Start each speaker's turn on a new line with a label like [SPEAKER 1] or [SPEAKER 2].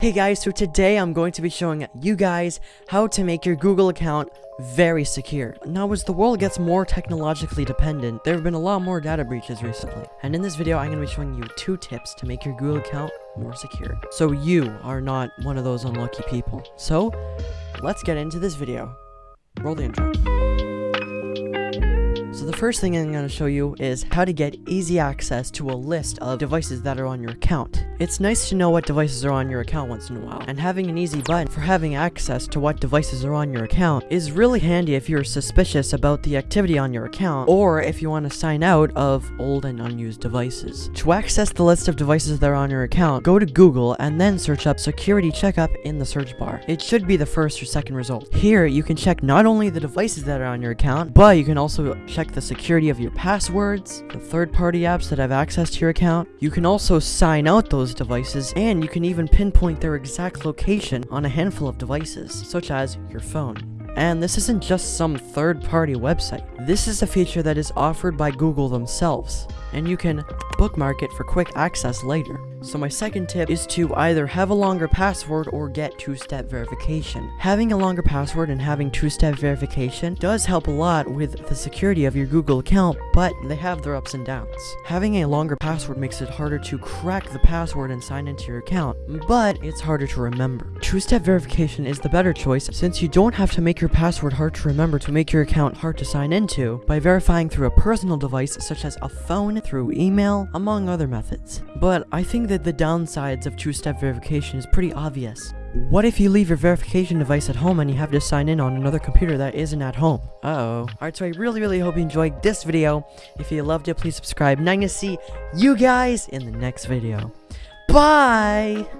[SPEAKER 1] Hey guys, so today I'm going to be showing you guys how to make your Google account very secure. Now as the world gets more technologically dependent, there have been a lot more data breaches recently. And in this video, I'm going to be showing you two tips to make your Google account more secure. So you are not one of those unlucky people. So, let's get into this video. Roll the intro. First thing I'm going to show you is how to get easy access to a list of devices that are on your account. It's nice to know what devices are on your account once in a while, and having an easy button for having access to what devices are on your account is really handy if you're suspicious about the activity on your account, or if you want to sign out of old and unused devices. To access the list of devices that are on your account, go to Google and then search up security checkup in the search bar. It should be the first or second result. Here, you can check not only the devices that are on your account, but you can also check the security of your passwords, the third-party apps that have access to your account. You can also sign out those devices, and you can even pinpoint their exact location on a handful of devices, such as your phone. And this isn't just some third-party website. This is a feature that is offered by Google themselves, and you can bookmark it for quick access later. So my second tip is to either have a longer password or get two-step verification. Having a longer password and having two-step verification does help a lot with the security of your Google account, but they have their ups and downs. Having a longer password makes it harder to crack the password and sign into your account, but it's harder to remember. Two-step verification is the better choice since you don't have to make your password hard to remember to make your account hard to sign into by verifying through a personal device such as a phone, through email, among other methods. But I think that the downsides of two-step verification is pretty obvious. What if you leave your verification device at home and you have to sign in on another computer that isn't at home? Uh-oh. Alright, so I really, really hope you enjoyed this video. If you loved it, please subscribe. And I'm gonna see you guys in the next video. Bye!